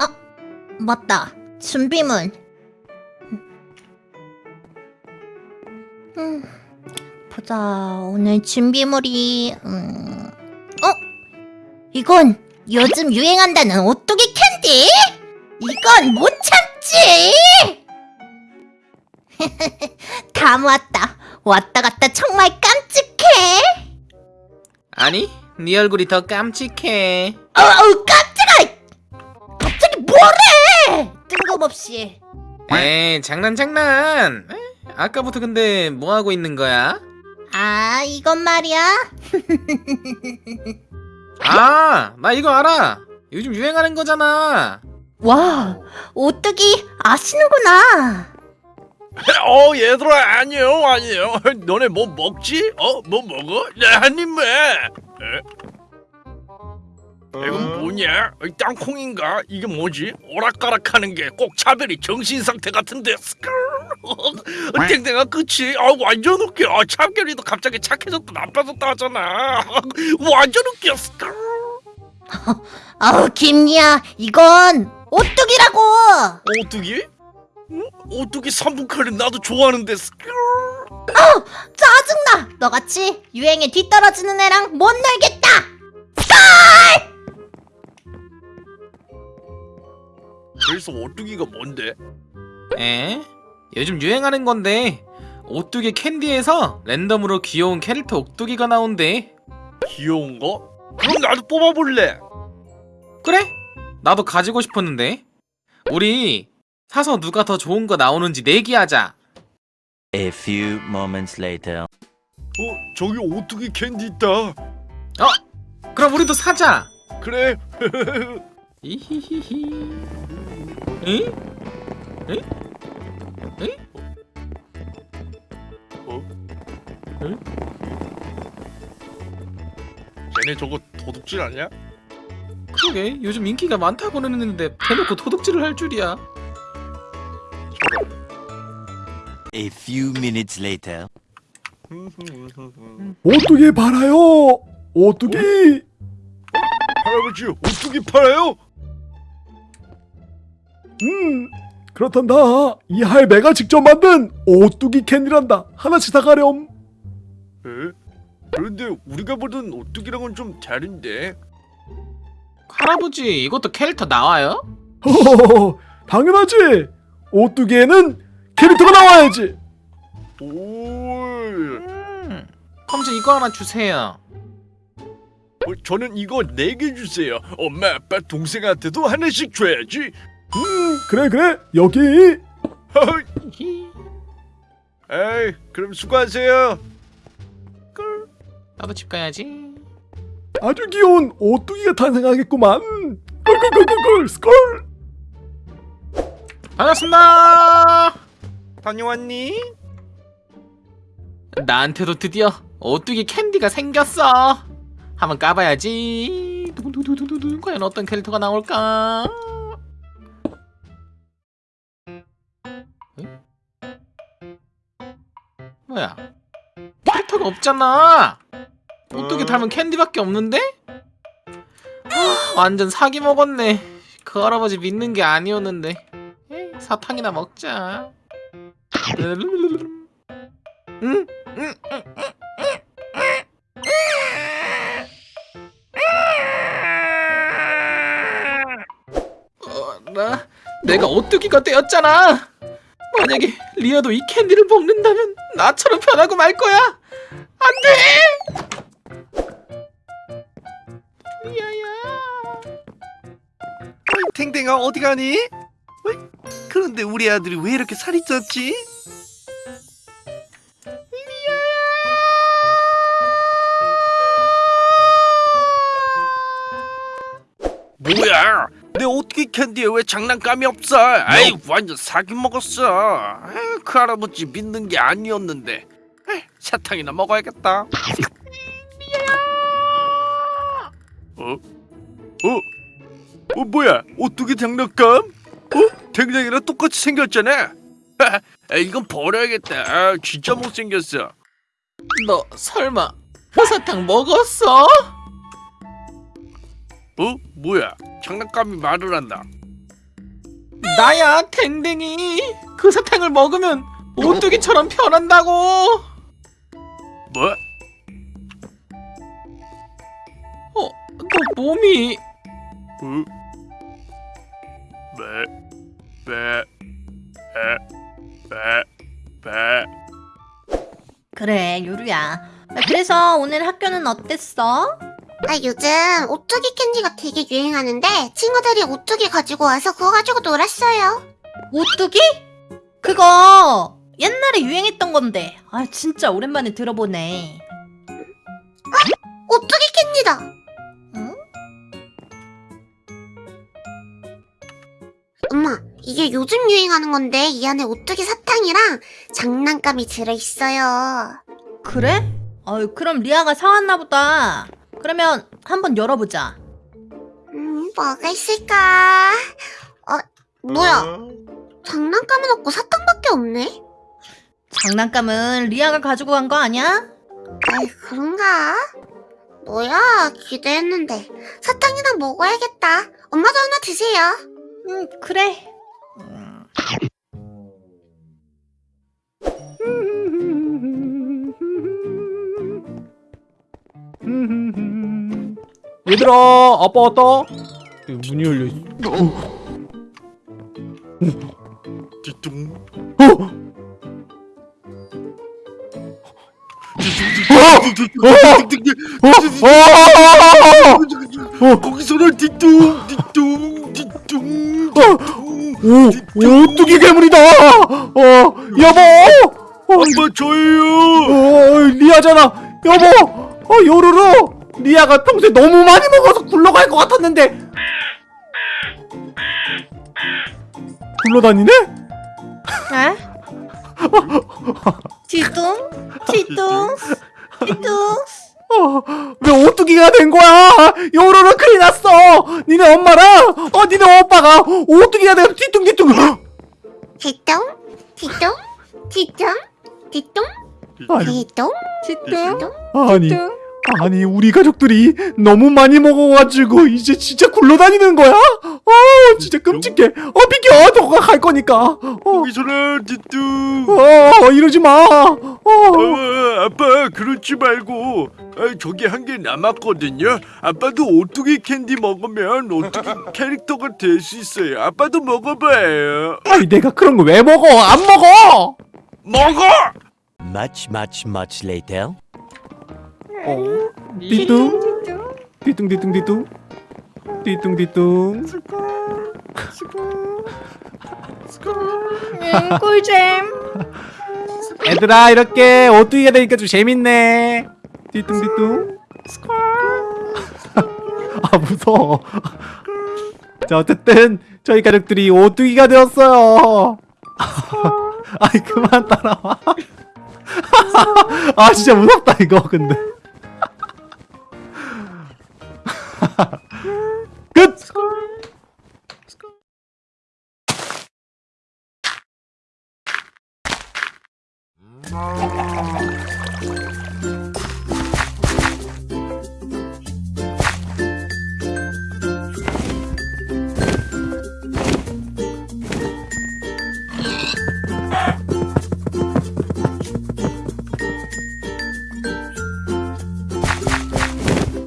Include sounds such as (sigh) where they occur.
아, 맞다. 준비물. 음, 보자. 오늘 준비물이 음, 어? 이건 요즘 유행한다는 오뚜기 캔디? 이건 못 참지! (laughs) 다 모았다. 왔다 갔다 정말 깜찍해. 아니, 네 얼굴이 더 깜찍해. 어우 깜짝아! 갑자기 뭐래? 뜬금없이. 에이, 장난 장난. 에? 아까부터 근데 뭐 하고 있는 거야? 아 이건 말이야. (laughs) 아, 나 이거 알아. 요즘 유행하는 거잖아. 와 오뚜기 아시는구나. 어 얘들아 안녕 안녕 (laughs) 너네 뭐 먹지? 어? 뭐 먹어? 네한 입만 에? 이건 뭐냐? 이 땅콩인가? 이게 뭐지? 오락가락하는 게 꼭 차별이 정신 상태 같은데. 어, 땡땡아 그치? 아 완전 웃겨 아, 참결이도 갑자기 착해졌다 나빠졌다 하잖아 (laughs) 완전 웃겨. (laughs) 아우 김이야 이건 오뚜기라고. 오뚜기? 어? 오뚜기 3분 칼은 나도 좋아하는데 스크르. 짜증나. 너같이 유행에 뒤떨어지는 애랑 못 놀겠다. 그래서 오뚜기가 뭔데? 에? 요즘 유행하는 건데 오뚜기 캔디에서 랜덤으로 귀여운 캐릭터 오뚜기가 나온대. 귀여운 거? 그럼 나도 뽑아볼래. 그래? 나도 가지고 싶었는데. 우리 사서 누가 더 좋은 거 나오는지 내기하자. A few moments later. 어, 저기 오뚜기 캔디 있다. 그럼 우리도 사자. 그래. (laughs) 이히히히. 응? 응? 응? 어? 응? 쟤네 저거 도둑질 아니야? 그러게 요즘 인기가 많다고 그러는데 대놓고 도둑질을 할 줄이야. A few minutes later. 오뚜기 팔아요. 오뚜기. 할아버지 오뚜기 팔아요? 음 그렇단다. 이 할배가 직접 만든 오뚜기 캔디란다. 하나씩 사가렴. 에? 그런데 우리가 보던 오뚜기랑은 좀 다른데. 할아버지 이것도 캐릭터 나와요? 허허허, (laughs) 당연하지. 오뚜기에는 캐릭터가 나와야지. 오. 음. 저 이거 하나 주세요. 어, 저는 이거 네 개 주세요. 엄마, 아빠, 동생한테도 하나씩 줘야지. 음 그래 그래 여기. 히. (laughs) 에이, 그럼 수고하세요. 나도 집 가야지. 아주 귀여운 오뚜기가 탄생하겠구만. 꿀꿀꿀꿀꿀 스콜. 반갑습니다. 다녀왔니? 나한테도 드디어 오뚜기 캔디가 생겼어. 한번 까봐야지. 두두두두두 과연 어떤 캐릭터가 나올까? 응? 뭐야? 캐릭터가 없잖아. 오뚜기 닮은 캔디밖에 없는데? 아, 완전 사기 먹었네. 그 할아버지 믿는 게 아니었는데. 사탕이나 먹자. 응? 응? 어, 나 내가 오뚜기가 되었잖아. 만약에 리아도 이 캔디를 먹는다면 나처럼 변하고 말 거야. 안 돼. 리아야. 탱탱아 어디 가니? 그런데 우리 아들이 왜 이렇게 살이 쪘지? 뭐야? 내 오뚜기 캔디에 왜 장난감이 없어? 아이 완전 사기 먹었어. 에이, 그 할아버지 믿는 게 아니었는데. 에이, 사탕이나 먹어야겠다. 어? 어? 어 뭐야? 오뚜기 장난감? 어? 댕댕이랑 똑같이 생겼잖아. (laughs) 아, 이건 버려야겠다. 아, 진짜 못생겼어. 너 설마 그 사탕 먹었어? 어? 뭐야? 장난감이 말을 한다. 나야 댕댕이 그 사탕을 먹으면 오뚜기처럼 변한다고 뭐? 어? 너 몸이 어? 배, 배, 배. 그래 요루야 그래서 오늘 학교는 어땠어? 아, 요즘 오뚜기 캔디가 되게 유행하는데 친구들이 오뚜기 가지고 와서 그거 가지고 놀았어요. 오뚜기? 그거 옛날에 유행했던 건데 아 진짜 오랜만에 들어보네 오뚜기 이게 요즘 유행하는 건데 이 안에 오뚜기 사탕이랑 장난감이 들어있어요. 그래? 어유 그럼 리아가 사왔나 보다 그러면 한번 열어보자 음, 뭐가 있을까? 어, 뭐야? 장난감은 없고 사탕밖에 없네? 장난감은 리아가 가지고 간 거 아니야? 아이, 그런가? 뭐야, 기대했는데. 사탕이나 먹어야겠다. 엄마도 하나 드세요. 응 그래 얘들아 아빠 왔다 문이 열려 있어 뒤뚱. 거기서는 뒤뚱, 뒤뚱, 뒤뚱, 뒤뚱. 오 오뚜기 괴물이다! 어? 여보! 아빠 저예요. 어 리아잖아. 여보! 어 요루루! 리아가 평소에 너무 많이 먹어서 굴러갈 것 같았는데! 굴러다니네? 에? (laughs) 뒤뚱? 뒤뚱. 뒤뚱 어, 왜 오뚜기가 된 거야? 요루루 큰일 났어. 니네 엄마랑 어 니네 오빠가 오뚜기가 돼서 뒤뚱뒤뚱. 뒤뚱, 뒤뚱, 뒤뚱, 뒤뚱, 아니 뒤뚱, 뒤뚱. 아니 아니 우리 가족들이 너무 많이 먹어가지고 이제 진짜 굴러다니는 거야? 어 진짜 끔찍해 어 비켜 너가 갈 거니까 어, 거기 서는 뒤뚱. 어 이러지 마 어. 어, 아빠 그러지 말고 아, 저기 한 개 남았거든요. 아빠도 오뚜기 캔디 먹으면 오뚜기 (laughs) 캐릭터가 될 수 있어요. 아빠도 먹어봐요. 아니 내가 그런 거 왜 먹어 안 먹어 먹어! Much, much, much later. 띠뚱? 띠뚱 띠뚱 띠뚱? 띠뚱 띠뚱? 응 꿀잼. 얘들아 이렇게 오뚜기가 되니까 좀 재밌네. 띠뚱 띠뚱? (laughs) 아 무서워. 자 어쨌든 저희 가족들이 오뚜기가 되었어요. (laughs) 아이 그만 따라와. (laughs) 아 진짜 무섭다 이거 근데 (laughs) Good! Score!